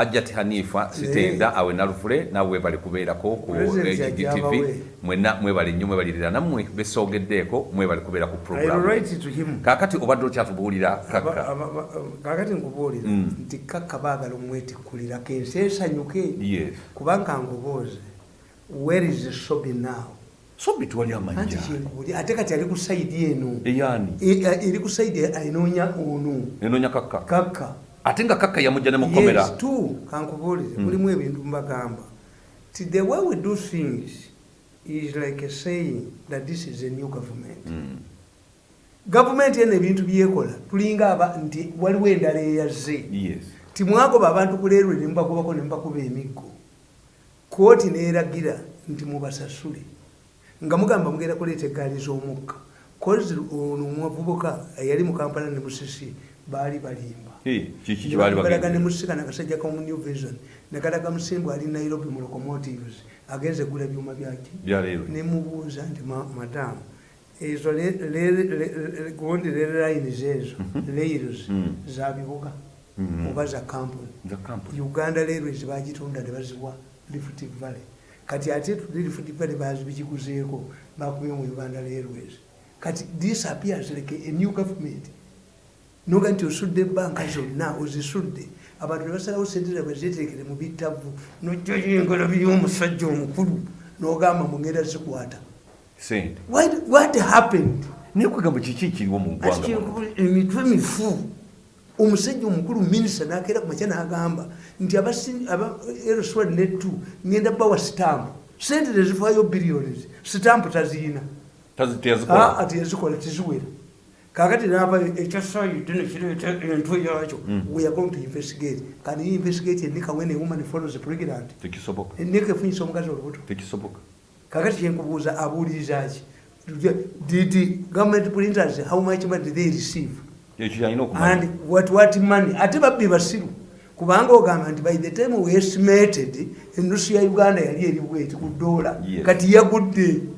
hajjati hanifa sitenda awe nalufule nawe bali kubeerako ku gtv mwena mwebali nnyo mwebalirira nammwe besogeddeeko mwebali kubeera ku program kakati obadde okyatubuulira kakka. Kakati nkubuulira nti kakka baagala omwetikkulirako ensi esanyuke. Kubanga nkubuuze where is sobi now? Sobi twali amanja ate kati ali ku saidi eno. Eyani eri ku saidi enoonya ono enoonya kakka. Kakka ate nga kakka yamujja ne mukomera kankubuulire mulimu ebintu mbagamba ti the way we do things is like a saying that this is a new government. Mm. gavumenti eno ebintu byekola tulinga nti waliwo endala eyazze. Yes. timwagoba abantu kuleerwe nemubagobako nemubakuba emiggo. Kooti neeragira nti mubasasule. Nga mugamba mugenda kuleeta egaali z'omukka. Kozi ono omuvubuka eyali mu kampala ne musisi baali balimba balaga ne musika nakasajja komu new vision. Nekalaga musimbu ali nairobi mu locomotives agenze gula byuma byaki? Nemubuuza nti madamu ezo gundi lines ezo lails zabibuga oba za campon uganda railways bagitunda nebaziwa lift valley. Kati ate lift valley bazibikiguzeeko bakubye mu uganda railways. Kati this appears like a new government noga nti osudde ebanka zonna ozisudde. Abantu nebasalawo sente bazeteekere mu bitavu nojoyengala byomusajja omukulu nogamba mugenda zikwata what happened? Nekugamba kiki kiriwo mugwanga emitwe mifu. Omusajja omukulu minisita nakeera ku makya nagamba nti elswed netu ngenda bawa sitampu sente tezifaayo billions. Sitampu taziina. Teyazikola teziwera kakati nava ekyasayite nekireeta entwe yakyo we are going to investigate. Can you investigate enika when a woman follows pregnant. Enika efunyisa omukazi olubuto kakati kyenkubuuza abuuliriza ki did government printers how much money did they receive? And what what money? Ate babbi basiru. Kubanga ogamba nti by the time we estimated enusu ya uganda yali eribweti ku dola kati yagudde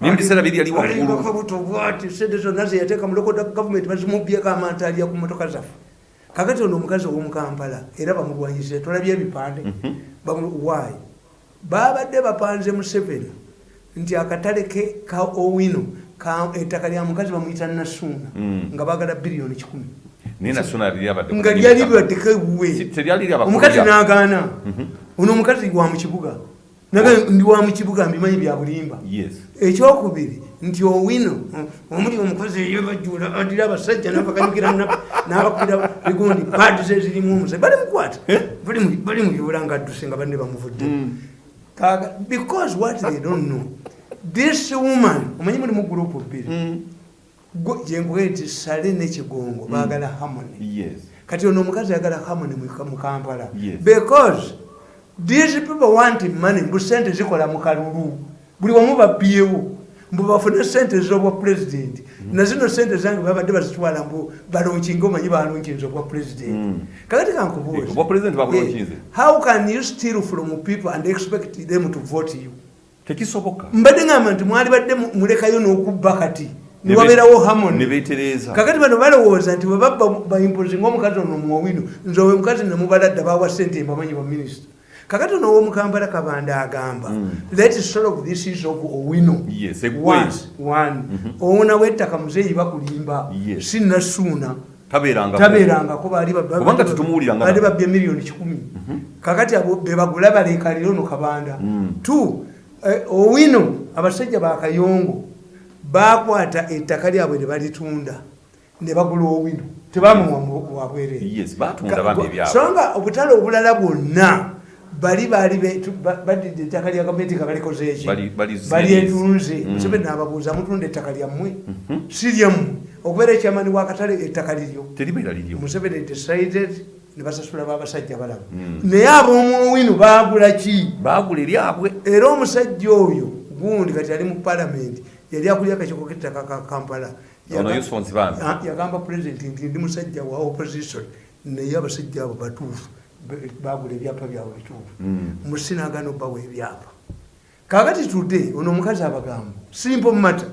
nebiseera biri ali waggulu bwati sente zonna zeyateeka mu local gavumenti bazimubyeko amanta alya ku motoka zaffe kakati ono omukazi ow'omukampala era bamulwanyise tolabye ebipande why? Babadde bapanze mu seven nti akatale ke ka owino ettaka lya mukazi bamuyita nasuuna nga bagala biliyoni kikumi. Nga lyali libaddeko ewuwe omukazi n'agaana. Ono omukazi wa mu kibuga ndi wa mukibuga mbimanyi bya bulimba. Ekyokubiri nti owino omuli omukozi eyo bajula adira abasajja nabakanyukira nabakubira bigundi padi ze zirimu omusajja bali mukwata bali muyula nga adduse nga banne bamuvudde. Because what they don't know this woman omanyi mulimu gurupu bbiri? Jenkuge nti sale nekigongo bagala harmony. Kati ono omukazi ayagala harmony mu kampala. Because these people want money mbu sente zikola mu kalulu buli wamu babyewo mbu bafune sente zobwa president. Nazino sente zange babadde bazitwala mbu balonkinge omanyi balonkinze obwa president. Kakati kankubuuze how can you steal from people and expect them to vote you? Tekisoboka mbadde ngamba nti mwali badde mulekayo n'okubba kati niwabeerawo hamon kakati bano balowooza nti webabba baimpozi ngaomukazi ono muwowino nze owe mukazi nemubaladda bawa sente mbamanyi ba minisita kakati ono owomukambala kabanda agamba lets solve this is of owino. One owona wettaka muzeeyi bakulimba. Sinasuuna tabeerangako baali babbye miliyoni kikumi. Kakati abo bebagula balekalira ono kabanda. Two owino abasajja bakayongo bakwata ettaka lyabwe ne balitunda ne bagula owino. Tebamuwa wabwereesonga obutale obulala bwonna bali bali badidde ettaka lya gavumenti nga balikozeeki balyetunze museveni nababuuza mutunda ettaka lyammwe si lyammwe okubeera ekyamani wakatale ettaka liryo. Museveni decided nebasasula babasajja balaba naye ab'omuowino bagula ki? Bagula eryabwe era omusajja oyo gundi kati ali mu palamenti yali akulya akakiko kettaka ka kampala. Yagamba pulezidenti nti ndi musajja wa opposition naye abasajja abo batuufu bagula ebyapa byabwe bituufu. Musinagano bawa ebyapa. Kakati tudde ono omukazi abagamba simple matter.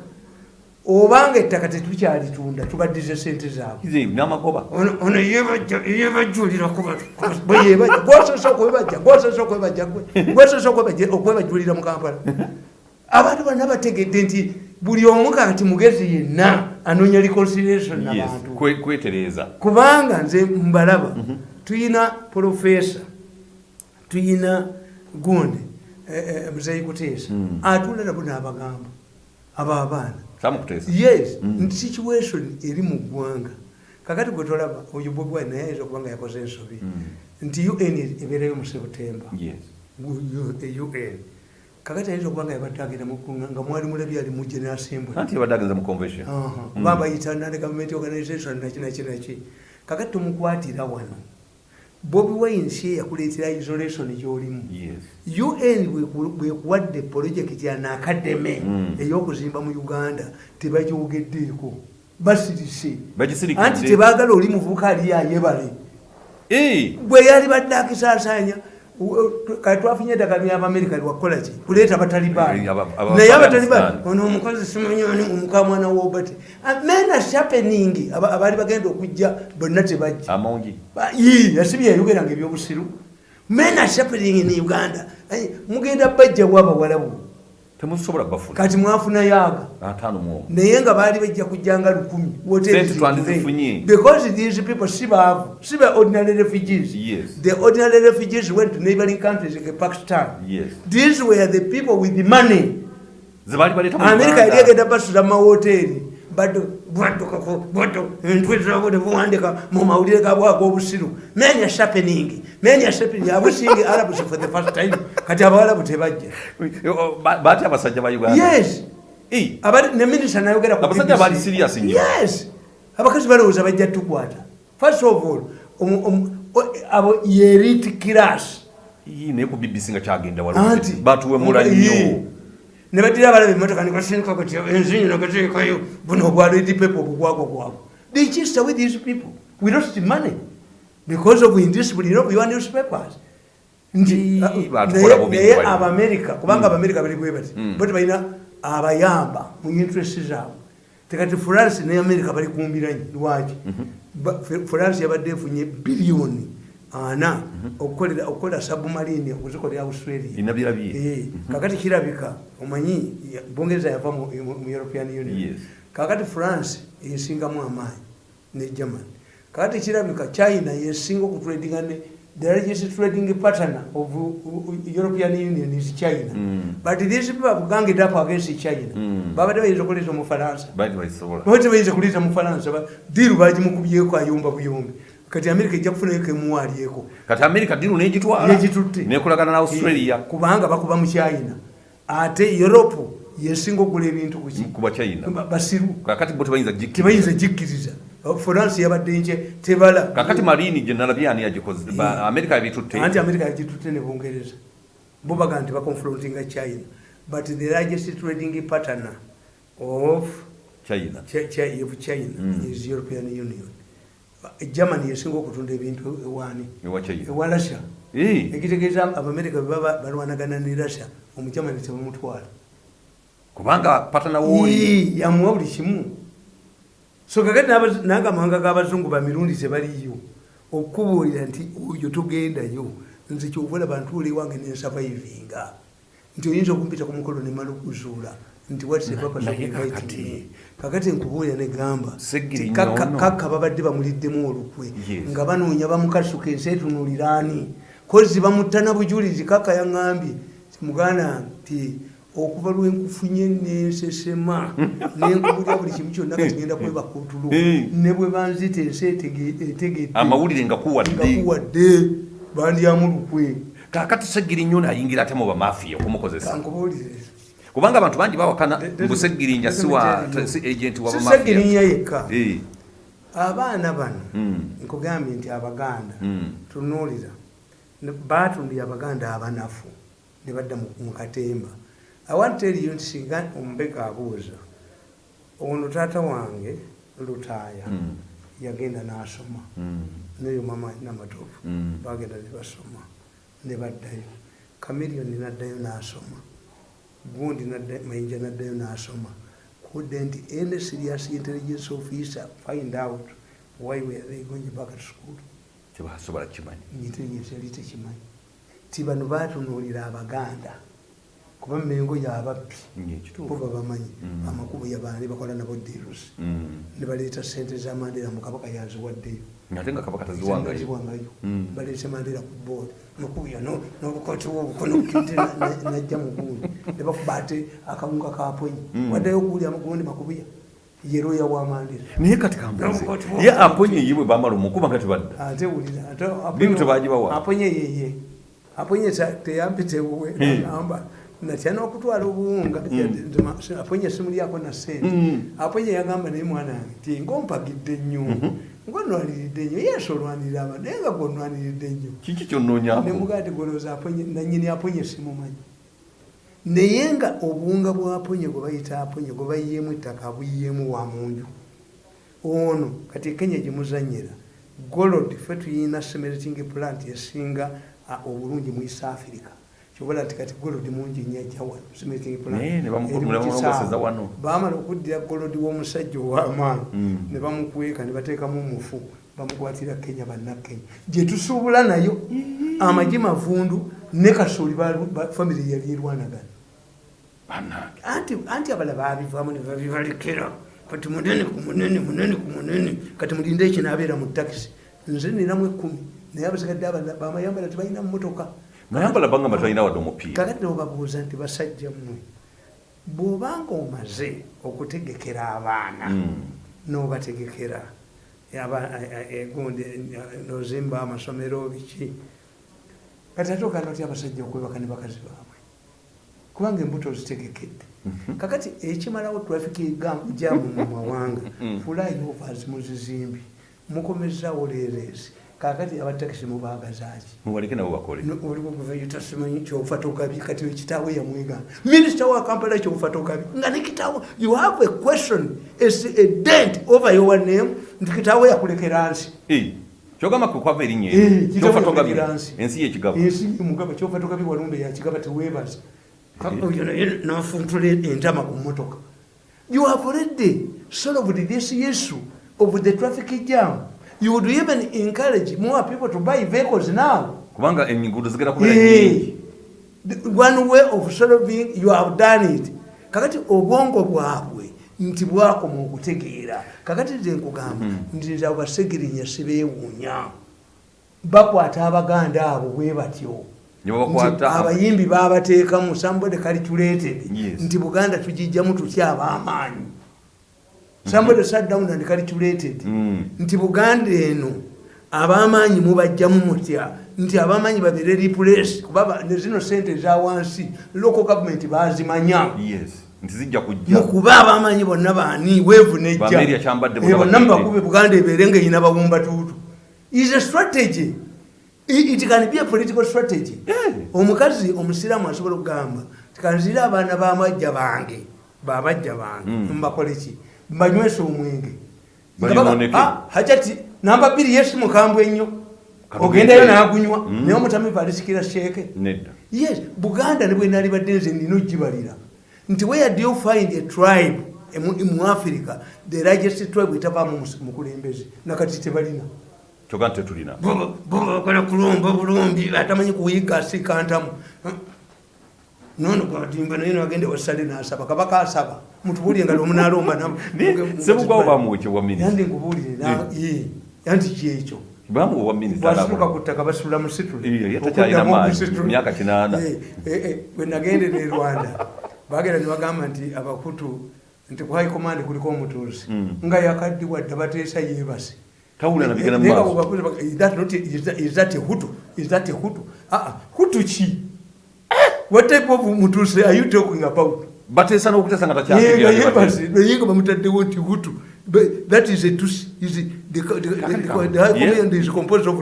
Obanga ettaka tetukyalitunda tubaddize sente zaabwe. Namagoba ono yebajuliragosose okwebajja gosose okwebajja gwesose okwebajulira mu kampala. Abantu bonna bategedde nti buli omu kati mugezi yenna anoonya reconciliation nabantu kubanga nze mbalaba mhm. Tuyina profesa. Tuyina gundi. Eh, eh, muzeyi kuteesa mm. atula nabo n'abagamba abo abaana yes. Mm. situation eri mu ggwanga. Kakati gwe tolaba oyo bwebwa naye ayinza okuba nga yakoze ensobi. Mm. nti un ebeerayo mu sebutemba un kakati ayinza okuba nga yabadde agenda nga mwali mulabi ali mu general assembly. Kuba bayita nane government organization naki naki naki kakati tumukwatira wano bobi wine si yakuleetera isolation gyolimu. Un bwekuwadde projekiti anaakademe mm. ey'okuzimba mu uganda tebagyogeddeeko basirise anti tebaagala oli muvubuka aliyayebale bwe yali badde akisaasanya kati twafunye eddagala lyabamerica lwakukola ki kuleeta abataliban naye abataliban ono omukozi simanyoni omuka mwana wobati mena shapening abaali bagenda okujja bonna tebajja. Yasibye yayogeranga ebyobusiru mena shapening ne uganda. Mugenda bajjawo abawalabu temusobola bafuna kati mwafuna yaga atano mu naye nga baali bajja kujjanga lukumi because these people si baavu si ba ordinary refugees. Yes. the ordinary refugees went to neighboring countries like pakistan. Yes. these were the people with the money. Amerika yali egenda basula mu mahoteri bado bwadukako bado entwe zabo nebuwandika mu mawulire gabwe ag'obusiru many sharpening many sharpening abusingi arabs for the first time. Kati abawalabu tebajja. Bati abasajja ba uganda? Yes. Ne minister nayogera ku abasajja bali serious nnyo. Yes. Abakazi balowooza bajja tukwata. First of all abo yeriti class naye ku bbc nga kyagenda waliwo batuwemula nnyo ne badira abalabe emotoka nekasindika kati enzinyi nagateekayo buno obwaledi pepe obugwago gwago they chista with these people. We lost money because of indiscipline you know, your newspapers. Naye abamerika kubanga abamerika bali bwe bati hmm. bati balina abayamba mu interest zaabwe. Tekati france ne amerika bali kumbiranyi lwaki? Mhm. france yabadde efunye biliyoni ana okukola submarine okuzikolera australia. Eh, mhm. kakati kirabika omanyi bungereza yava mu european union. Kakati france yesingamu amaanyi ne germany. Kakati kirabika china yesinga okutradinga ne the largest trading partner of european union is china. Mm. but these people have ganged up against china. Mm. babadde bayinza okuleeta omufalansa babadde bayinza kuleeta mufalansa diru bagimukubyeko ayumba buyumbi kati amerika ejja kufunayo kemuwalyeko kati amerika diru negitwalanegitutte nekolagana na australia. kubanga bakuba mu china. Ate europe yesinga okugula ebintu kuba china. Basiru. Kakati bo tebayinza jikkiriza. france yabadde nje tebala. Kakati marini gyenalabyani yagikoze. Amerika yabitutte. Anti amerika yagitutte ne bungereza. Bo baga nti baconfrontinga china. But the largest trading partner of china, of china mm. is european union germany yesinga okutunda ebintu ewaani. Ewa russia. Ekitegeeza abamerika bebaba balwanagana ne russia omugermany tebamutwala kubanga patana woli yamuwa buli kimu. So kakati nange amawanga g'abazungu bamirundi tebaliyo okubuulira nti oyo togendayo nze kyovola bantu oli wange nensavaivinga nti oyinza okumpita ku mukolo nemala okuzuula nti kakati nkubuulira negamba kakka babadde bamuliddemu olukwe nga banoonya bamukasuka ensi etunuliraani kozi bamutana bujulizi kakka yaŋambye muganda nti okuva lwenkufunye nensesema nenkubulya buli kimu kyonna katigenda kweba kutulo ne bwe banzita ensi etegedde amawulire ngakuwadde bandyamu lukwe. Kakati segiri nnyo nayingira ate mu bamafiya okumukozesa. Nkubuulire kubanga abantu bangi bawakana mbusegirinja si agenti wabasegirinya yekka. Abaana bano hmm. nkugambye nti abaganda hmm. tunuulira batundira abaganda abanafu ne badda mu katemba. Awanteriyo nti singa omubega abuuza ono taata wange lutaaya hmm. yagenda n'asoma. Neyo mama namatofu bagenda ne basoma ne baddayo. Kamiliyoni naddayo n'asoma gundi mayinja naddayo nasoma. Couldn't any serious intelligence officer find out why were they going back to school. Kyebasobola kimanyi. Intelligence yali tekimanyi. Ti bano batunuulira abaganda kuba mengo yababbi kuba bamanyi Mm. amakubo yabane bakola nabo derusi Mm. ne baleeta sente za mandera mukabaka yaziwaddeyo. Ate nga kabaka taziwangayo. ziwangayo Mm. baleete mandera ku boodi mukuya n'obukoti bwobukono najja mugundi ne bakuba ate akawunga kaponyi Mm. waddeyo okuwulya amagundi makubuya yeroya wa mandera naye kati kambuze ye aponye ye bwe bamala omukuba nga tebadda. Ate wulira Bibi tebagibawa? aponye yeye aponye teyampitewe Hmm. agamba natya n'okutwala obuwunga aponye simulyako na sente Hmm. aponye yagamba naye mwana wange ti ngaompagidde nnyo Mhm. ngonwaniridde nnyo yesu olwanirira abantu naye nga gonwaniridde nnyo kiki kyonnoonyako nemugaa ti golooza nanyini aponye simumanyi naye nga obuwunga bwaponye gwe bayita aponye gwe bayiyeemu ettaka buyiyeemu wa munju. Ono kati kenya gyemuzanyira golod fe tuyina semelting plant esinga obulungi mu east africa. Kyobola nti kati golod mungi nnyo ajja wano. Baamala okuddira golod w'omusajja ow'amaanyi Mm. ne bamukweka ne bateekamu omufu bamukwatira kenya bannakenya. Gye tusuubula nayo amagi mavundu ne kasooli famire yali erwanagana anti anti abala babivaamu ne babibalekera kati munene ku munene munene ku munene. Kati mulinde ekinaabeera mu takisi nze ninamu ekkumi naye abasigadde bamayambala tebalina mumotoka mayambala banga batalina wadde omupiira kakati nobabuuza nti basajja mmwe bw'obanga omaze okutegekera abaana Mm. n'obategekera nozimba amasomero biki. Kati ate oganda otya abasajja okwebaka ne bakazi baabwe kubanga embuto zitegekedde Mhm. kakati ekimalawo traffic jamu mu mawanga Mm. flyovers muzizimbi mukomezawo leeresi kakati abatakisi mubagazaki mubaleke nabo bakole. Olikuvayo simanyi kyofa tokabi kati ekitaawo yamwega. Minisita wa kampala kyofa tokabi nga ne kitaawo you have a question as a dent over your name nti kitaawo yakulekera nsi. Kyogamba kwe kwava erinnya Eh, ensi yekigaba ensi mugaba kyofa tokabi walumbe yakigaba teweebaza oyo naye nafuntula entama ku motoka you have already solved this issue of the traffic jam. You would even encourage more people to buy vehicles now. Kubanga enguudo zigenda kubeera nyingi. one way of solving you have done it. Kakati obwongo bwabwe nti bwakoma okutegeera. Kakati nze nkugamba nti nze abo basegirinya sibeewuunya bakwata abaganda abo bwe batyo abayimbi babateekamu somebody calculated nti buganda tugijjamu tutya ab'amaanyi? Somebody sat down and calculated Mm. nti buganda eno ab'amaanyi mubajjamu mutya? Nti ab'amaanyi babeere replace kuba zino sente eza wansi local government bazimanya mukuba ab'amaanyi bonna baani? Weevu nejja. Bonna mubakube buganda ebeere nga erina babumbatuutu is a strategy it can be a political strategy? Yeah. omukazi omusiraamu asobola okugamba tikanzire abaana bamajja bange babajja bange Mm. mbakoleki mbanywesa omwenge. Ah, hajati namba bbiri yesi mukambwe ennyo. Ogendayo nagunywa Mm. naye omutamivu alisikira sheeke yes buganda ne bwenali badde nze nina ogibalira. Nti where do you find a tribe mu- africa the largest tribe etavaamu mukulembeze? Nakati tebalina kyoga nti tetulina. Bakola kulomba bulombi atamanyi kuyiga asikantamu nono gwadimba naye nagende wasale nasaba. Kabaka asaba mutubulire nga lwomunalomba sebugwawo yandi nkubulire na- ye, yanti kyekyo. Bamuwa obwa minisita bwasituka ku ttaka basitula mu situle Iya, ye takyalina Okuddamu maanyi, okusitula. myaka kinaana. Eh, eh, eh, bwe nagendera e rwanda bagenda ne bagamba nti abakutu nti ku high command kuliko omutuuzi Mm. nga yakaddiwa dda bateesa yeebase mumaaso bwe bakuza bag- is that not- is that- is that a hutu is that a hutu Ah, ah, hutu ki what type of mutuuzi are you talking about bateesa n'okuteesa nga Yenga yeebase takyategeera naye nga bamutaddewo nti hutu But that is a tusi is the the- the- the- the high command is composed of.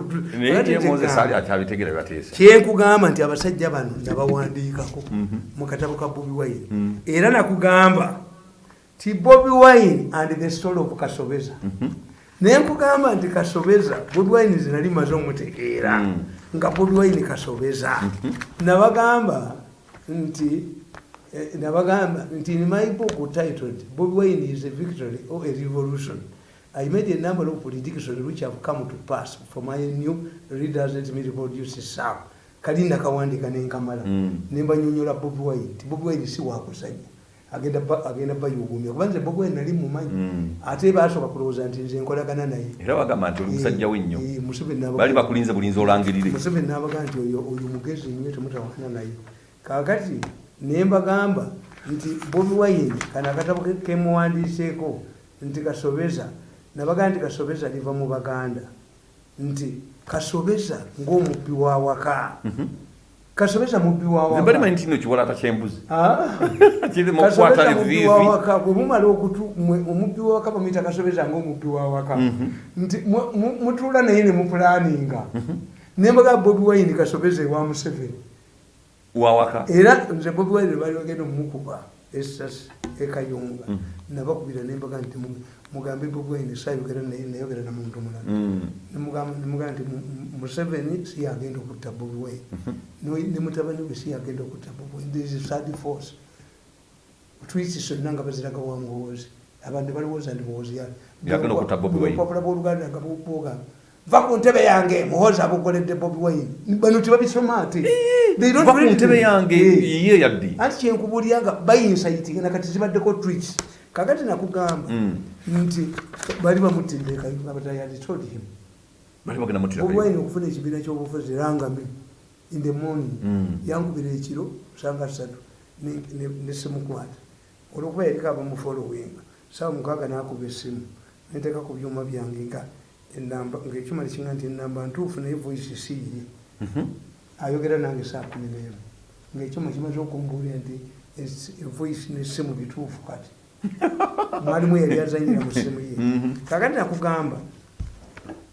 That is moses ali akyabitegeera byateesa kyenkugamba nti abasajja bano nabawandiikako Mhm. mu katabo ka bobi wine Mhm. era nakugamba ti bobi wine and the story of kasobeza naye nkugamba nti kasobeza bobi wine zinali maze omutegeera. Mhm. nga bobi wine kasobeza. Nabagamba nti Eh, nabagamba nti in my book titled bobi wine is a victory or a revolution. I made a number of predictions which have come to pass for my new readers let me reproduce some. Kali nakawandika nenkamala Mm. nembanyonyola bobi wine. Nti bobi wine si wakusanya agenda ba- agenda bayugumya kuba nze wine nali mumanyi Mm. ate basooka kulowooza nti nze nkolagana naye. Era bagamba nti oli musajja wennyo. Bali bakulinze bulinzi olangirire. Museveni nabaga nti oyo oyo mugezi nnyo temutawana naye. Kakati nembagamba nti bobi wine kano akatabo ke- kemuwandiiseeko nti kasobeza nabaga nti kasobeza liva mu baganda. Nti kasobeza ng'omubbi wa waka kasobeza mubbi wa waka. Mbalimanyi nti no kiwalata kyembuzi Ah. kirimu Kasobeza okukwata mubbi evivi wa waka. Bwe mumala okutu omubbi wa waka bamuyita kasobeza ngaomubbi wa waka. Nti mu- mu- mutuula naye ne mupulaninga nembaga bobi wine kasobeza ewa museveni. Wawaka era nze bobi wine bali bagenda omukuba esasi ekayunga Mm. nabakubira nembaga nti mugambe bobi wine sayogera naye nayogera na muntu mulala. Mm. Nemugamba nti Mu- Mu- museveni si yagenda okutta bobi wine. No- ne mutabani we si yagenda okutta bobi wine. There is a third force. Twisi zonna nga baziraga wangowozi abantu balowooza Bobi Wine. obupapula bwoluganda nga bwogamba va ku ntebe yange muhozi abukoledde bobi wine. Bano tebabisoma ate? Read ntebe yange Eh. ye yaddi anti kyenkubulira nga bayinsaitinga nakati zibaddeko twits kakati nakugamba Mm. nti bali bamutidde bobi wine okufuna ekibiina kyobufuzi rangami in the morning Mm. yankubira ekiro sanga ne- nesimukwata olwokuba yariko abamufolowinga sawa mukaaga nakuba esimu neteeka ku byuma byange nga enamba ngaekyuma nekinga nti enamba ntuufu naye voice siye ayogera nange saa kumi nemu. Ngaekyuma kimaze okumbuulira nti voice nesimu bituufu kati mwalimu yali azanyira mu simu ye. Mhm. kakati nakugamba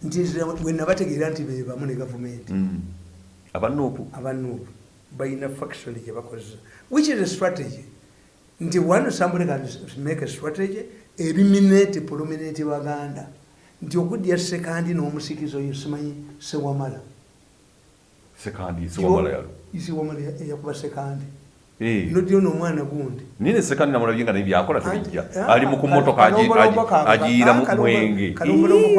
nti wenabategeera nti bebamu ne gavumenti abanuupu abanuupu balina faction gye bakozesa which is a strategy? Nti one somebody can make a strategy eliminate prominent baganda. Nti okudya sekandi n'omusikizo oyo simanyi sewamala. Sekandi siwamala yalo isiwamala eyakuba sekandi. Nodyo n'omwana gundi? Nine sekandi namulabye nga nebyakola tebijja. Ah, ali mu kumotoka agi- kalombolombo agi- ka- agiira mu ah, mwenge. kwa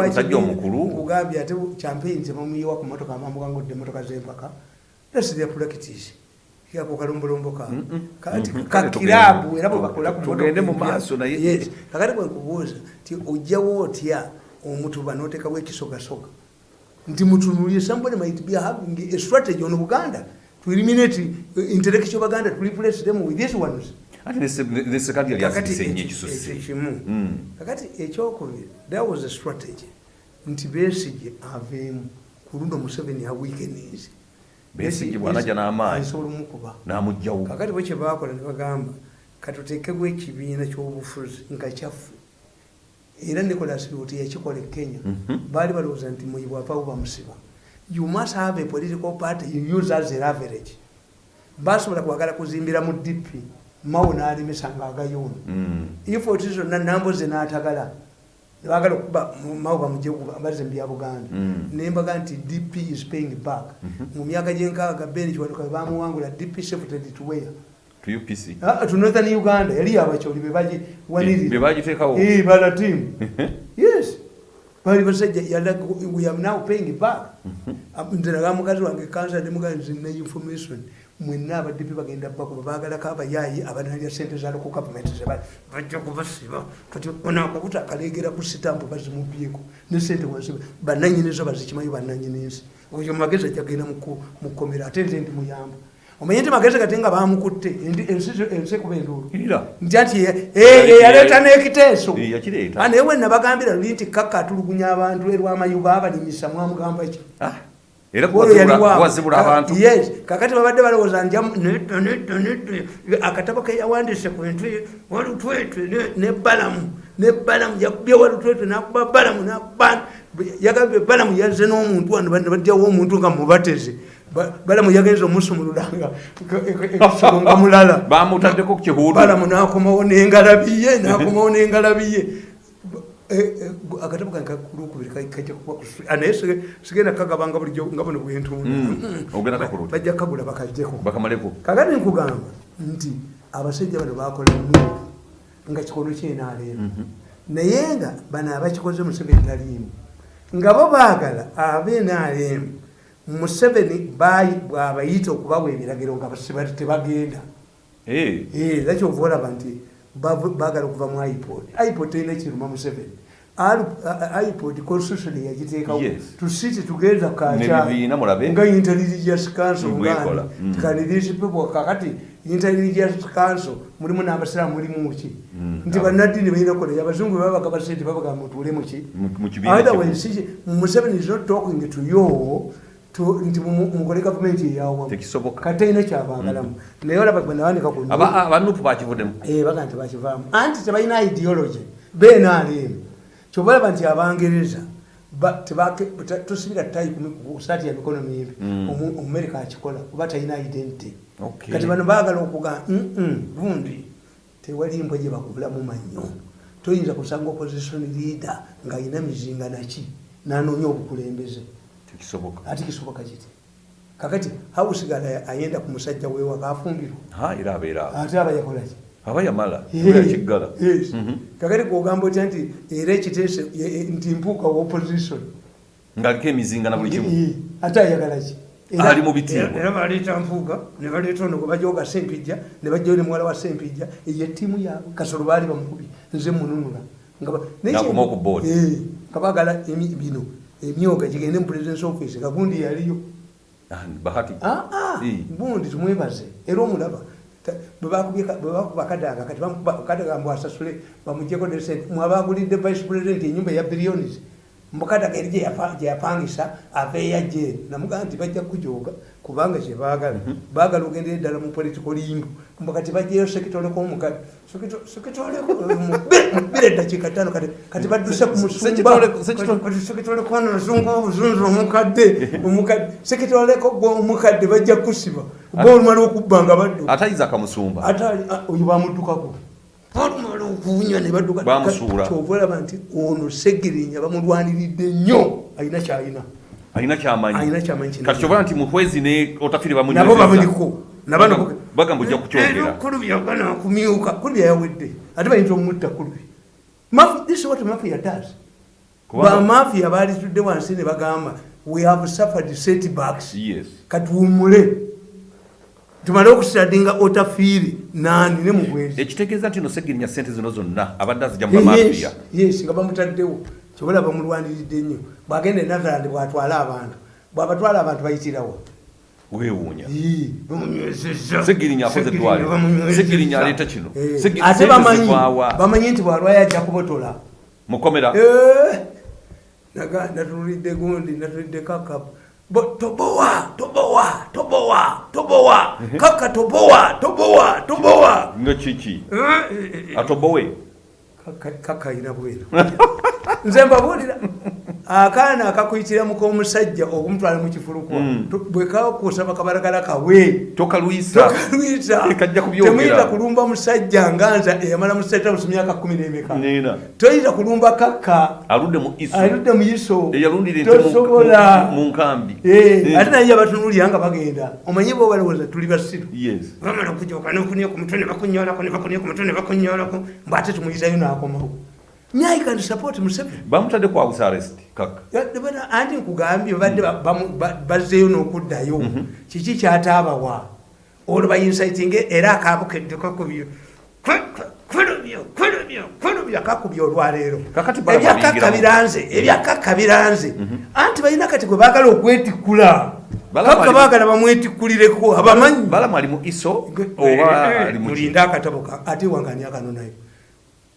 musajja omukulu. Nkugambye ate campaign tebamuyiwa ku motoka amamugangudde emotoka z'empaka. That's their practice. Yako kalombolombo ka. Kati ka kale kirabu tugende- era bwe bakola ku motoka tugende mu maaso naye- kakati bwenkubuuza ti ojjawo otya omutuba n'oteekawo ekisogasoga? Nti mutunulye somebody might be having a strategy on buganda to eliminate intellectual baganda to replace them with these ones. Ate ne se- ne ne sekandi yali kakati asise nnyo ekisusse kimu Mm. kakati ekyokubiri that was a strategy. Nti besige aveemu ku luno museveni aweekenizi Besigye bw'anajja n'amaanyi. asobola omukuba. n'amugjawo kakati bwe kyebakola ne bagamba katuteekebwa ekibiina ky'obufuzi nga kyaffe. Era nicolas biwuti yakikola e kenya. Mhm. baali balowooza nti muyibwavaawo bamusiba you must have a political party you use as an average basobola kwagala kuzimbira mu dp mawo n'alimisa ngaagayona Mm. ifoti zonna namboze n'atagala nebagala okuba mawo bamugye bazze mu bya buganda. Mm. nembaga nti dp is paying back. Mu myaka gyenkaaga beni kiwanuka bamuwangula dp shifted to where to Ah, to northern uganda yali abakyoli Be bebagiwanirira bagiteekawo. Bala team. yes bali basajja yala we am now paying back. Nze naga mukazi wange kansa nemugaa nze ne information. Mwenna abaddipi bagenda bakuba bagalako abayaayi abanalya sente za local government zeba bajja kubasiba. Kati ono akabuta akaleegera ku sitampu bazimubyeko ne sente wansi bananyinizo bazikimanyi bananyinensi oyo magezi ajagenda mu kkomera ate nze ndi muyamba omanye nti magezi gate nga bamukutte? Ensi ekuba enduulu nti ati eyaleeta n'ekiteeso. Eh, yakireeta. Ah, naye wenna bagambira luli nti kakka atulugunya abantu erwamayuga abalimisa mwamugamba ki? Ah, abantu. yes. Kakati babadde balowooza nja akatabo keyawandiise ku bintu walutwetwe ne- ne balamu ne balamu yakubye walutwetwe nakuba balamu nakuba yagambye balamu yazze n'omuntu wano bajjawo omuntu nga mubateze Ba- balamu yagenza omusumululanga ekisolo nga mulala. Bamutaddeko ku kihuudu balamu nakomawo n'engalabiye nakomawo n'engalabiye. Akatabo kange kulukubiri kajja kuba naye sige- sigenda kagabanga bulijjo nga buno bwentunda Mm, ogenda kakuluta. bajja kagula bakajjeko. Kakati nkugamba nti abasajja bano bakola muvu nga kikono kyenaleero Mhm. naye nga bano abakikoze museveni taliimu nga bo baagala abenaalemu museveni bwabayita okubawa ebiragiro nga basibati tebagenda. Eh, era kyova olaba nti baagala okuva mu ipod? ipod terina kiruma museveni. Ipod constitution yagiteekawo. Tusiti tugenda N'ebibiina mulabe. nga intelligence council. Mm. kaniriisipepo kakati intelligence council mulimu n'abasiraamu mulimu ki? Mm. nti bannaddiini balina koleya abazungu babaga basente babaga mutuule muki Mu- mu kibiina otherwise museveni is not talking to you nti mu- mukole gavumenti eyawamu. Tekisoboka. katalina kyabaagalamu naye olaba gwe nawandika ku aba abanupu bakivuddemu Eh, baga nti bakivaamu. Anti tebalina ideology. Benaalemu kyobalaba nti abangereza tosibira tayi kusaati ya mikono mimbi Mm. Omu- omumerika akikola kuba talina identity. Kati bano baagala okuga gundi tewali mbwa gye bakubulamu mannyo. Toyinza kusanga opposition leader ng'alina mizinga naki nanoonya obukulembeze tekisoboka ate kisoboka kiti kakati hawusigala ayenda ku musajja wewaka afumbirwa era abeera awo. ate aba yakolaki aba yamala yakiggala Yes. Mhm. kakati kugamba otya nti era ekiteese ye- ye- nti mpuuka wa opposition. Ng'aliko emizinga na buli kimu. ate ayagala ki Era- Ali mu bitiibwa. era- baleeta mpuuga ne baleeta ono gwe bajoga sempijja ne bajjayo ne muwala wa sempijja eyo ettiimu yaabwe kasolo baali bamukubi nze mununula. Nga nga baagala emi- bino emyoga gigende mu presidence office gagundi yaliyo. Ah, bahati. Ah, ah, Eh. gundi tumwebaze. Era omulaba Ta- bwe bakubye ka- bwe bakuba kadaga kati bamukuba kadaga mbu asasule bamugyeko ne sente mwabagulidde vice president enyumba ya billions mukadaga eri gye yapa- gye yapangisa aveeya jeeri namugamba nti bajja kujoga kubanga kyebaagala baagala. Ogendera eddala mu political limbu mbu kati bajjayo sekitoleko omukadde sekitolekobire eddakiika ttaano. Kati badduse ku Sekitole- sekitole- musumba sekitoleko ono luzungu obuzunzu omukadde omukadde. Sekitoleko gwe omukadde bajja kusiba. Oba olumala okubba nga baddu. Ate isaac musumba. Ate ali- a- oyo bamuddukako olumala okuwunya ne badduka. Bamusuula. kyova olaba nti ono segirinya bamulwaniridde nnyo alina kyalina alina kyamanyi. Kyobala nti muhwezi ne otafiri nabo bamunywereza. bamuliko Bagamba- ojja kukyogera. Kulubya gana kumyuka. Kulubya yawedde ate bayinza omutta kulubya Maf- this is what mafia does? Bamafia balitudde wansi ne bagamba we have suffered setbacks. Yes. Katuwumule tumale okusitadinga otafiiri nani ne mugwezi ekitegeeza nti no segirinya sente zino zonna abadde azijja mu bamafiya. yes nga bamutaddewo. Kyobola bamulwaniridde nnyo bwagenda e netherland bwatwala abantu. Bwabatwala abantu bayitirawo bamunywezezza. Segirinya akoze eddwaliro. Segirinya aleeta kino. Eh, ate bamanyi nti bwalwayo ajja kubotola. Mukomera Eh, natulidde gundi natulidde kaka Bo- tobowa tobowa tobowa tobowa. Kaka tobowa tobowa tobowa. Nga kiki atobowe Kaka- ayina bwera nze mbabuulira akaana akakuyitiramu k'omusajja okumutwala mu kifulukwa Mm. Tu- bwe kakusaba kabalagala kawe tokalwisa tokalwisa Kajja kubyogera. temuyita kulumba musajja nganza eyamala mu state house myaka kumi n'emeka? Toyita kulumba kaka aludde mu iso. Mu- tosobola. Eh, Eh, ate naye abatunuulira nga bagenda. Omanyi bo balowooza tuli basiru? Bamala okujoka nokunia ku mutwe ne bakunyolako ne bakunia ku mutwe ne bakunyolako mbu ate tumuyitayo n'akomawo nyai can support museveni bamutadde ku house arrest kaka anti nkugambye badde ba- bamu- ba- bazzeeyo n'okuddayo. Kiki kyataabawa olwo bainsitinge era akaabukedde kakubyo. Kulubyo kulubyo kulubyo kakubya olwaleero. Kakati bala ebyakakka babingiramu. biranze ebyakakka biranze anti balina kati gwe baagala okwetikkula bali- baagala bamwetikkulireko abamanyi. Balamu ali mu iso oba ali mu ki? mulinde akatabo ka- ate wangani akano nayo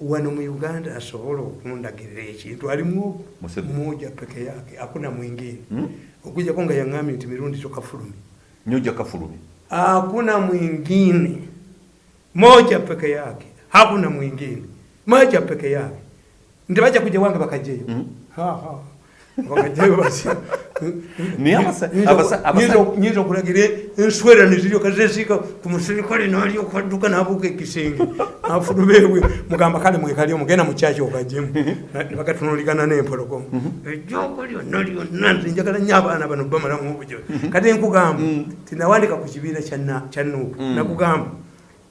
wano mu uganda asobola okundagirira ekintu alimu mmoja peke yake hakuna mwingine. Okujjako nga yaŋambye nti mirundi kyokafulumi nyoja kafulumi hakuna mwingine. Moja peke yake hakuna mwingine. Moja peke yake. Nti kuja wanga wange bakajeyo mm Ha, ha. bakajeyo basi Naye abasa- abasa- abasa- nyinza okulagira enswera neziryoka zesiika ku muserikale nalyoka adduka nabuuka ekisenge afulubeewe mugamba kale mwekalyo mugenda mukyaki okajjemu nebagatunuligana n'empologoma ejjoko lyonna lyonna nze njagala nnyo abaana bano bamalamu obujo kati nkugamba tinawandika ku kibiina kya Na- kya nuupu. Nakugamba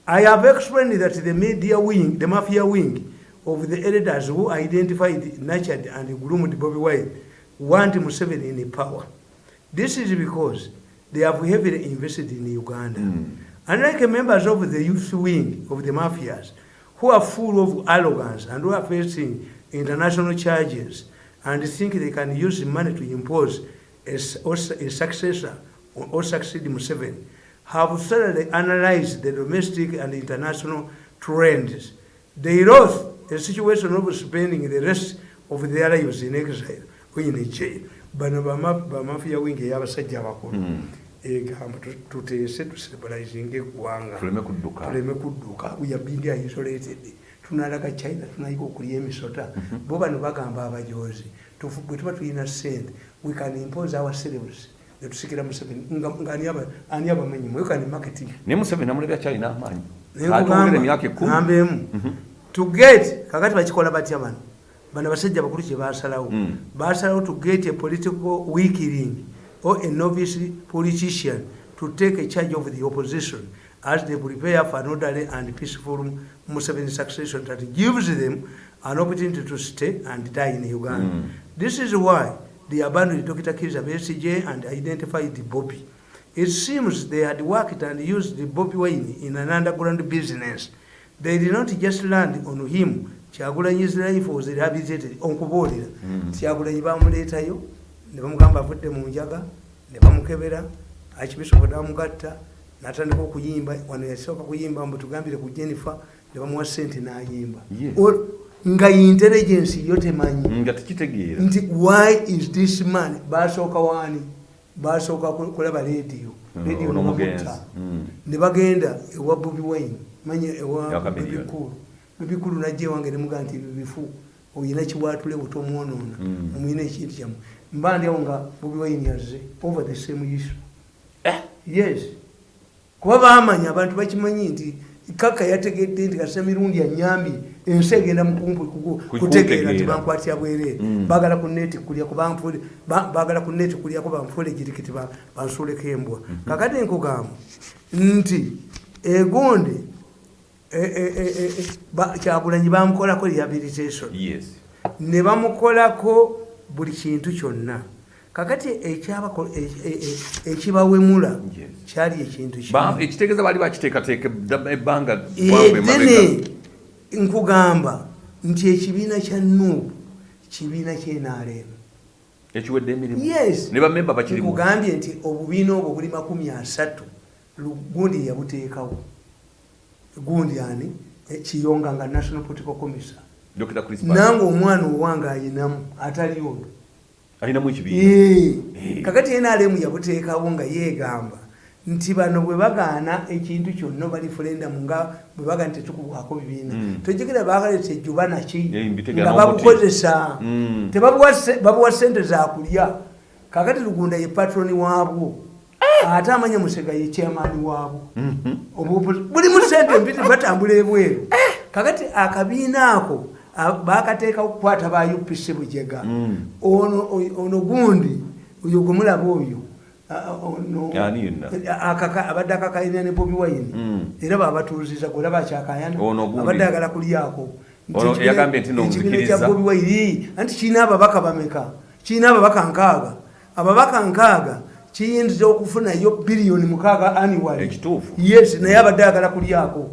i have explained that the media wing the mafia wing of the elders who identified nurtured and groomed bobi wine want museveni in power this is because they have heavily invested in uganda mm. unlike members of the youth wing of the mafias who are full of arrogance and who are facing international charges and think they can use money to impose a, a successor or succeed Museveni, have thoroughly analyzed the domestic and international trends. They lost a situation of spending the rest of their lives in exile in jail. bano bamafiya wingi eyabasajja abakulu. Hmm. egamba tuteese tusibulazinga eggwanga. Tuleme kudduka. Yabindi isolated. Tunalaga china tunayika okulya emisota. Mhm. bo bano bagamba abajozi bwe tuba tulina sente we can impose ourselves netusikira museveni ani abamanyi mwekani marketing naye museveni amulebya kyalina amaanyi. Ngambemu mhm. to get kakati bakikola batya bano bano basajja bakulu kye basalawo mm. basalawo to get a political weakling or a novice politician to take a charge of the opposition as they prepare for an orderly and peaceful Museveni succession that gives them an opportunity to stay and die in Uganda. Mm. This is why they abandoned Dr. Kiza BCJ and identified the Bobby. It seems they had worked and used the Bobby Wine in an underground business. They did not just land on him. Kyagulanyi's life was rehabilitated on kubolera. Mm. Kyagulanyi bamuleetayo ne bamugamba avudde mu njaga ne bamukebera archbishop damugatta natandika okuyimba wano yasooka kuyimba mbu tugambire ku jennifer ne bamuwa sente n'ayimba. Nga intelligence yo temanyi. Nti why is this man basooka waani basooka kulaba radio. Mm, radio mm. ne bagenda ewa bobi wine manya ewa bibikulu bibikulu najja ewange nemuga nti bibifu oyina kiwatule butomwonoona mm. omuyina ekintu kyamu mba ndiawo nga bobi wine yazze over the same issue eh? yes kuba bamanya abantu bakimanyi nti kaka yategedde nti kasa mirundi anyambye ensi egenda mukumpu kutegeera nti bankwatya bwerere mm. bagala kuneti kulyako bagala kuneti kulyako banfuule jirikiti bansuuleko embwa mm-hmm. kakati nkugamba nti egonde kyagulanyi bamukolako rehabilitation. Ne bamukolako buli kintu kyonna. Kakati ekibawemula kyali ekintu ekitegeeza bali bakiteekateeka ebbanga dene nkugamba nti ekibiina kya nuubu kibiina kyenaalemu ekiwedde emirimu? Yes. Ne bamemba bakirimu. Nkugambye nti obubiina obwo buli makumi asatu gundi yabuteekawo gundi ani eh, kiyonga nga national political commissar nange omwana owange ayinamu atali ono. Alinamu ekibiina? Kakati nrm yabuteekawo nga yeegamba nti bano bwe bagaana ekintu kyonna bali fulendamu nga bwe bagaa nti tetukubwako bibiina. Mm. tojegera bakaleta ejjuba naki nga babukozesa mm. tebabuwa sente zakulya kakati lugunda ye patroni waabwo ate amanya musega ye chairmani waabwo mm-hmm. bulimu sente mpiti batambula ebweru. Kakati akabiina ako bakateekawo kukwata ba upc bujega mm. ono gundi oyo gwemulaba oyo abadde akakayana ne bobi wine. Mm. era babatuuziza gwera bakyakayana abadde agala kulyako ekibiina kya bobi wine anti kirina ababaka bameka? Kirina ababaka nkaaga? Ababaka nkaaga kiyinza okufunayo biliyoni mukaaga annual. Yes naye abadde agala kulyako.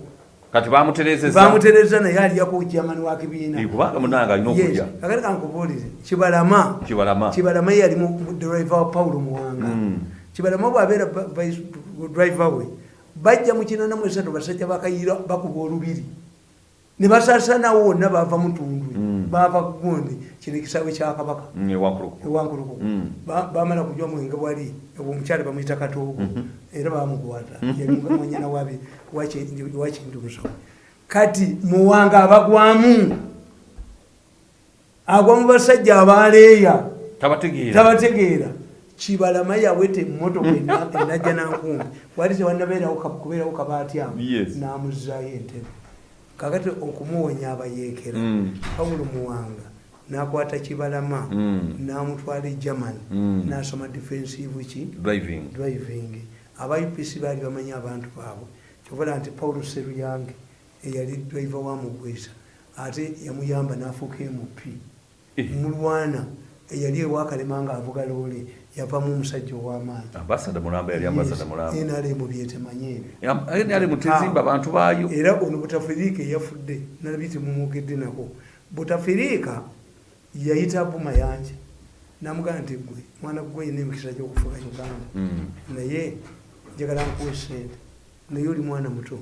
Kati bamuterezeza bamutereza naye aliyako jamani wa kibiina. Kubanga munanga alina okulya. Kakati kankubuulire kibalama. Kibalama. Kibalama yali mu driver wa paulo muwanga. Mm. kibalama bwabeera driver we bajja mu kinana mu esatu basajja bakayira bakuba olubiri. Ne basasanawo wonna bava mutundwe mm. bava kugundi kino ekisaawe kyakabaka mm, ewankuluku bamala kujwa mwenge bwali omukyala bamwita katoogo mm-hmm. era bamukwata mm-hmm. mwanyana wakintu musomo kati muwanga abagwamu agwa mu basajja abaleeya tabategeera. kibalama yawete emotoka enajja nankumbi wali tewanabeerawo kubeerawo kabaatyamu namuzayo entebe. Kakati okumuwonya abayeekera. Mm. pawulo muwanga nakwata kibalama mm. namutwala e german mm. nasoma defensive ki? Driving. Aba upc baali bamanya abantu baabwe. Kyovala nti paulo seruyange eyali drive wamugwesa ate yamuyamba nafuuka mp Eh. mulwana eyali ewakalema nga avuga loole yavamu omusajja ow'amaanyi. Nrm byetemanye ebyo. Ali mutizimba abantu baayo. Era ono butafiriika eyafudde nalabye temumwogedde nako. Butafiriika yayita bumayanja namugamba nti gwe mwana gwe yina emikisa gyokufuga uganda. Mm. naye njagala nkuwa esente naye oli mwana muto.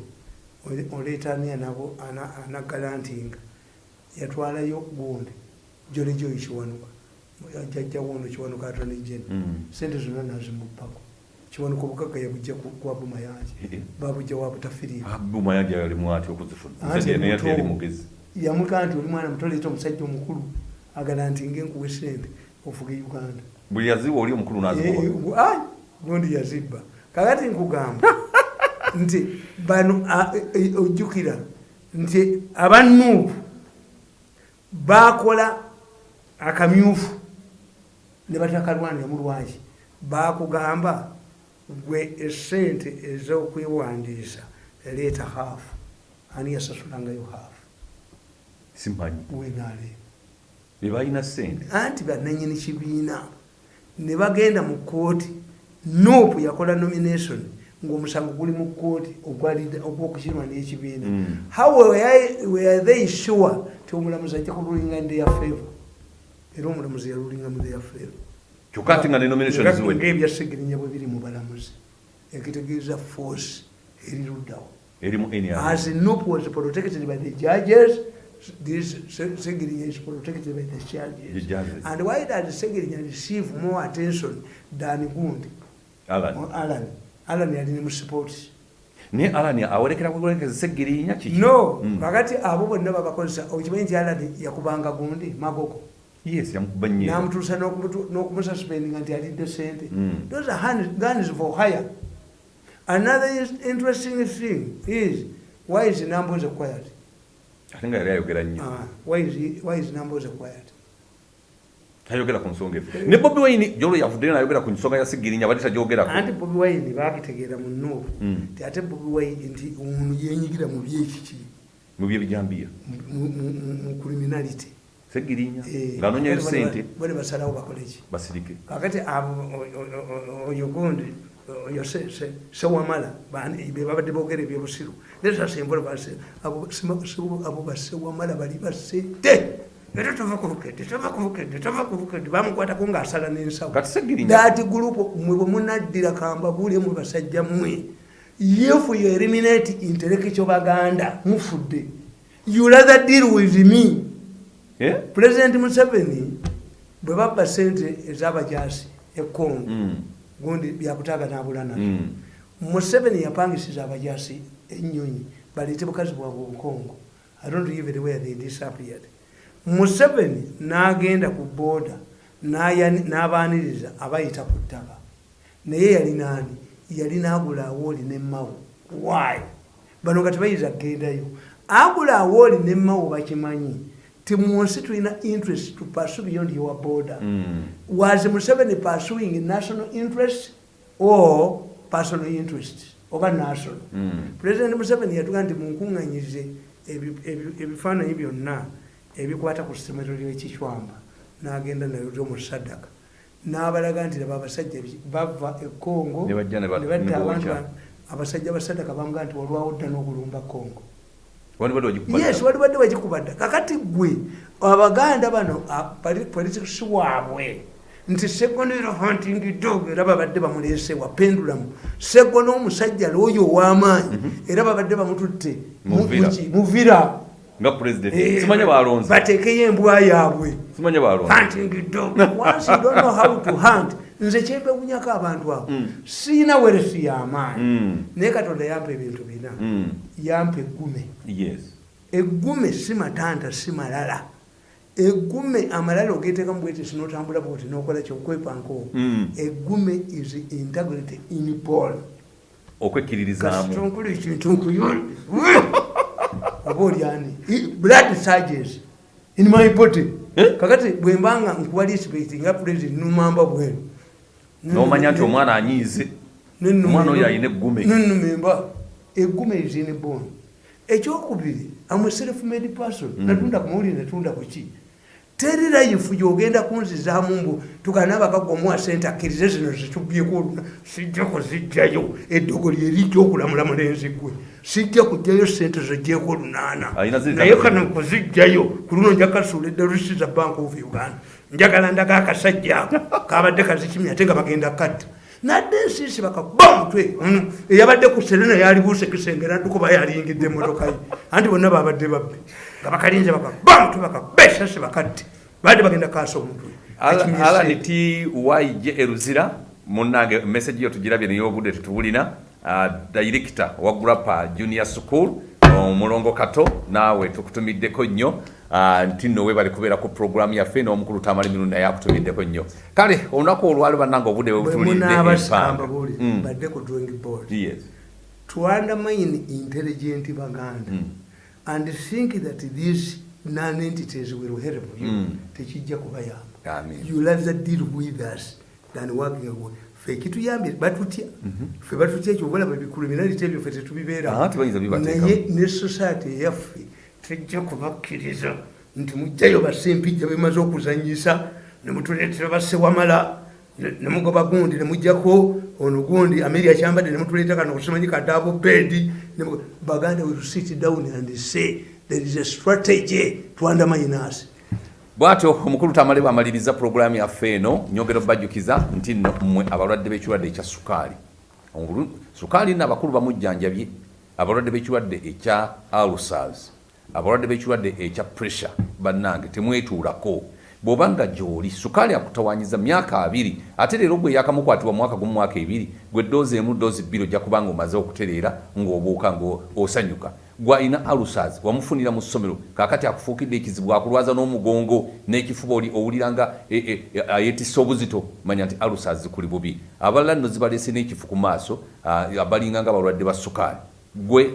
Ole- oleeta ani anabo ana- anagalantinga yatwalayo gundi. Jolejoyi kiwanuka. Jajjawo ono kiwanuka atone jeni Mm. sente zonna nazimuppako. Kiwanuka obugaga yabujja kwa bumayanja babujja wa butafiriika bumayanja yalimu atya okuzifuna. Yamugaa nti oli mwana muto leeta omusajja omukulu agala nti ngenkuwa esente ofuge uganda. Buli yaziwa oli omukulu naziwa Ai, gundi yazibba. Kakati nkugamba nti bano e- e- ojjukira nti abanuupu bakola akamyufu ne batakalwanira mu lwaki? Bakugamba gwe esente ez'okwewandiisa leeta haafu ani yasasulangayo haafu simanyi wenaaleeba bebalina sente anti bananyini kibiina ne bagenda mu kooti nopu yakola nomination. Ngaomusango guli mu kooti ogw'okukirwa n'ekibiina Mm. how were- they sure ti omulamuzi ajja kululinga in their favor? Era omulamuzi yalulinga mu their favor. Kyokka ate nga ne nomination Nga- ziwedde. ng'ebyasegerinya bwe biri mu balamuzi. Ekitegeeza force eri luddawo. Eri mu NRM. As Noop was protected by the judges, this Se- Segirinya is protected by the The judges. And why does Segirinya receive more attention than Gundi Alan. or Alan? Alan yali mu sports. naye alani awerekera kuwerekeza segirinya kiki No, Mm. kakati abo bonna babakozesa okimanyi nti Alan yakubanga Gundi magoko yes yamukuba nnyo n'amutuusa n'okumususpendinga nti alidde sente. Mm. Those are hand- guns for hire. Another interesting thing is why is Namboze quiet? Ate nga yali ayogera nnyo. Ah, tayogera ku nsonga efe. Ne bobi wine gyolo yavuddeyo nayogera ku nsonga ya segirinya bali tagyogerako. Anti bobi wine bakitegeera mu nuupu Mm. ti ate bobi wine nti ono yenyigira mu byekiki mu byebijambiya mu- criminality. Segirinya Eh, ng'anonyayo bali- sente bali basalawo bakoleki basirike. Kakati abo oyo gundi oyo se- se- sewamala bani- be babadde boogera ebyobusiru nesasembula base abo sewa- abo basewamala bali basente era tova ku bukedde tova ku bukedde tova ku bukedde bamukwatako ng'asala n'ensawo kati segirinya that group mwe bwe munaddira kambabule mwe basajja mmwe if you eliminate intellectual baganda mufudde you rather deal with me Eh? president museveni bwe babba sente ez'abajasi ekongo Mm. Gundi byakutaaga nabula nabyo Mm. museveni yapangisiza abajasi enyonyi baleete bukazi bwabwe obukongo. I don't even where they disappeared. Museveni n'agenda ku booda n'abaaniriza abayita ku ttaka. Naye yali naani yali n'agula awooli nemmawo why? Bano nga tebayinza kugendayo agula awooli nemmawo bakimanyi ti mu nsi tulina interest to pursue beyond your border. Mm. was Museveni pursuing national interest or personal interest oba national? Mm. president museveni yatuga nti munkuŋŋanyize ebi- ebi- ebifaananyi byonna ebikwata ku ssomero ly'ekicwamba n'agenda nalyo mu sadaka. N'abalaga nti laba abasajja bava e congo Ne badda abantu abasajja ba sadaka bamuga nti olwawo dda n'okulumba bagikuba yes wali badde bagikubadda kakati gwe abaganda bano politics waabwe nti segonero hunting dog era babadde bamuleesewa pendulamu. Segono omusajja looyo ow'amaanyi era babadde bamututte muvira. nga president. Eh, simanye balonze bateekeyo embwa yaabwe. Simanye balonze hunting dog once you don't know how to hunt nze kyempewunyako abantu abo Mm. siina weresi y'amaanyi Mm. naye katonda yampa ebintu bina. Mm. yampa eggume. Eggume si matanta si malala. Eggume amalala ogeteekamu bwetisi notambula bwoti nokola kyokwepanko eggume is integrity in paul okwekkiririzaamu kasitonkula ekintu nkuyoli aba olyani blood surges in my body. Eh? kakati bwembanga nkuwa respect nga president numamba bwenu nomanya nti omwana anyiize omwana oyo alina eggume. nenumemba eguma ezini bon ekyokubiri amwe self made person. Mm. natunda kumawuli natunda kuki teri life gyogenda kunzizaamu mbu tukanabakagwa omuwa sente akkirize zino zitubyeko sijja kuzijjayo eddogo lyerijja okulamula mulenzi gwe sijja kujjayo sente zijjeko olunaana naye kano kuzijjayo ku luno njakasuuledde rusiza bank of uganda njagala ndaga akasajja ako. Kabadde kazikimi ate nga bagenda katta. Nadde ensiisi bakakuba omutwe. Eyabadde ku serena yalibuuse kisenge naddukuba yalingidde emotoka ye. Anti bonna babadde babbe nga bakalinze bakakuba omutwe bakakuba esasi bakatte. Badde bagenda kaasa omutwe. Alan t waije eruzira munange message yo tugirabye naye obudde tetubulina. Uh, director wa grappa junior school omulongo kato naawe tukutumiddeko nnyo nti nno webali kubeera ku programu yaffe n'omukulu tamali mirundi naye akutumiddeko nnyo. Kale olunaku olwali bannanga obudde bwebutulidde to undermine intelligent baganda. Mm. and think that these non-entities will help you. Mm. tekijja kubayamba. You rather deal with us than working away fe kituyambye batutya. Mhm. fe batutya ekyo obalaba bikuluminality ebyo fe tetubibeeranaye ne society eyaffe tejja kubakkiriza nti mujjayo basempijja bemaze okuzanyisa nemutuleetera basewamala nemugoba gundi nemujjako ono gundi ameria kyambadde nemutuleeta kano kusimanyi kadaabo bedi baganda will sit down and say there is a strategy to undermine us bwatyo omukulu tamale bwamaliriza puroguramu yaffe eno nyogero bajjukiza nti nno mmwe abalwadde b'ekirwadde ekya sukaali. Sukaali nno abakulu bamujjanjabye abalwadde b'ekirwadde ekya alsars abalwadde b'ekirwadde ekya pressure bannange temwetuulako. Bw'obanga gy'oli sukaali akutawanyiza myaka abiri ate leero gwe yakamukwatibwa mwaka gumu mwaka ebiri gwe ddoozi emu ddoozi bbiri ojja kubanga omaze okutereera ng'obuuka ng'osanyuka gwalina alusaz wamufunira mu ssomero kakati akufuukidde ekizibu akulwaza n'omugongo n'ekifuba oli owuliranga e, e, e, ayetisa obuzito manya nti alusaz kuli bubi. Abalala nno zibalese n'ekifu ku maaso abalinga nga abalwadde ba sukaali. Gwe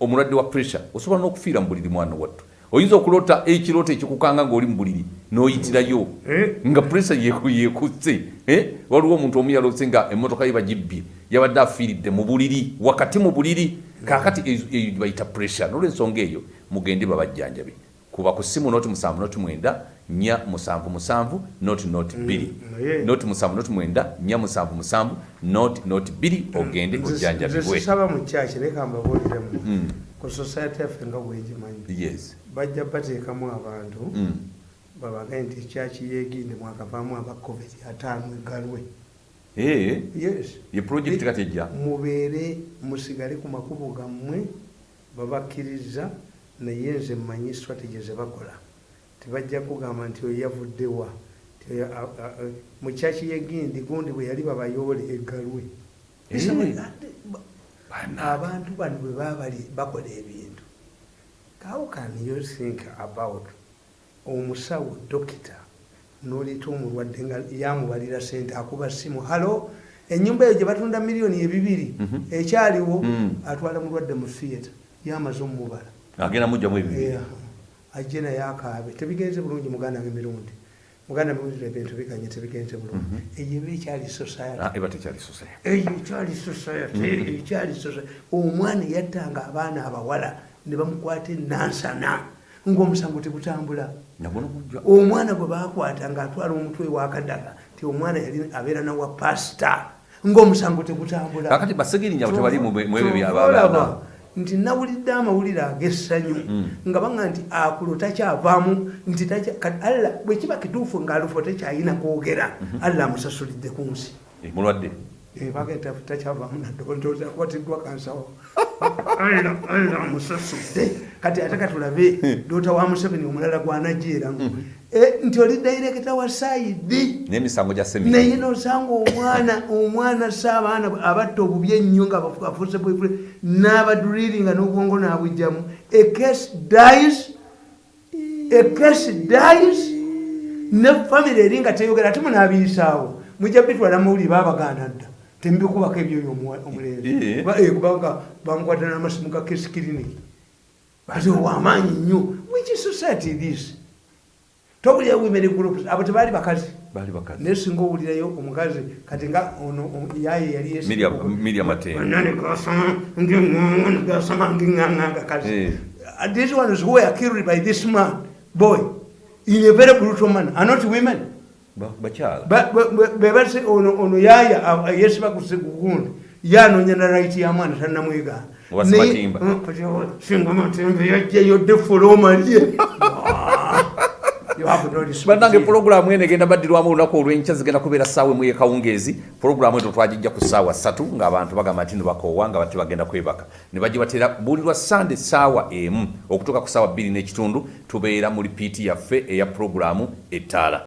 omulwadde wa pressure osobola n'okufiira mu buliri mwana wattu. Oyinza okulota ekirooto ekikukanga ngaoli mu buliri n'oyitirayo? Eh? nga pressure yekutse eh? waliwo omuntu omu yalose nga emmotoka ye bagibbye yabadde afiiridde mu buliri wakati mu buliri kakati eyo bayita pressure nolwensonga eyo mugende babajjanjabe kuba ku simu noti musanvu noti mwenda nya musanvu musanvu noti noti mm, bbiri noti musanvu noti mwenda nya musanvu musanvu noti noti bbiri mm, ogende ojjanjabibwesaba mukyaki leka mbabuuliremu mm. ku society yaffe nga bwegimanyi bajja bateekamu abantu babagaye nti ekyaki yeginde mwakavaamu aba covid ataano egalwe ye project kati ejja? mubeere musigale ku makubo gammwe babakkiriza naye nze mmanyi strategy zebakola tebajja kugamba nti oyo yavuddewa mukyaki yegindi gundi bwe yali babayoole egalwe abantu bano bwe babali bakola ebintu. How can you think about omusawo dokita noleta omulwadde nga yamubalira sente akuba simu halo enyumba eyo gyebatunda miliyoni ebibiri mhm. ekyaliwo mm. atwala mulwadde mu theatre yamaze omumubala agenda mujjamu ebibiri. Ajje naye akaabe. Tebigenze bulungi muganda nga emirundi muganda mirundi ebintu biganye tebigenze bulungi. Mhm. eyo eba ekyali society. Omwana yattanga abaana abawala ne bamukwata enansana ngaomusango tegutambula. Omwana gwe bakwata ngaatwala omutwe wakadaga ti omwana yali abeera nawa pasita ngaomusango tegutambula. Nti nawulidde amawulire ag'essanyu mm. nga banga nti akulo takyavaamu nti alla bwekiba kituufu ngaalufo tekyayina kwogera mhm. alla amusasulidde ku nsi eh, mulwadde takyavaamu nadoozakwatiddwa kansawo musasudde kati ate katulabe dota wa museveni omulala gwanajeera mm-hmm. eh, nti oli dairekita wa saidi. Naye nosanga omwana omwana saabaana abatta obubi ennyo nga afuse bwefule n'abaduriringa n'obwongo nabujjamu ekes dis ekes dis ne famiry eri nga teyogera ate munaabiyisaawo mujja bitwala mawuli babaganda dda tembikubako ebyoyo omulenzi. Eh, kubanga bamukwata namasimu ga kesi kiriniki ati owamaanyi nnyo. Which society this tobulya women groups. Abo tebaali bakazi. Naye singa owulirayo omukazi kati nga ono yaye yaliyegasamangingangakazi this one is who are killed by this man. Boy in a very brutal manner. Are not women bebase ono yaya yesiba kugundi yanonya na right ya mwana tanamwegana singa matembe yajjayo defolomalie banange pulogulamu eno egenda baddirwamu olunaku olwenkya zigenda kubeera ssaawa emu yekawungeezi pulogulamu eto twagijja ku ssaawa ssatu ngaabantu bagamba nti nibakoowa nga bati bagenda kwebaka. Ne bagibatera buulirwa sande ssaawa emu. Okutuuka ku ssaawa bbiri n'ekitundu tubeera mu lipiiti yaffe eya pulogulamu ettaala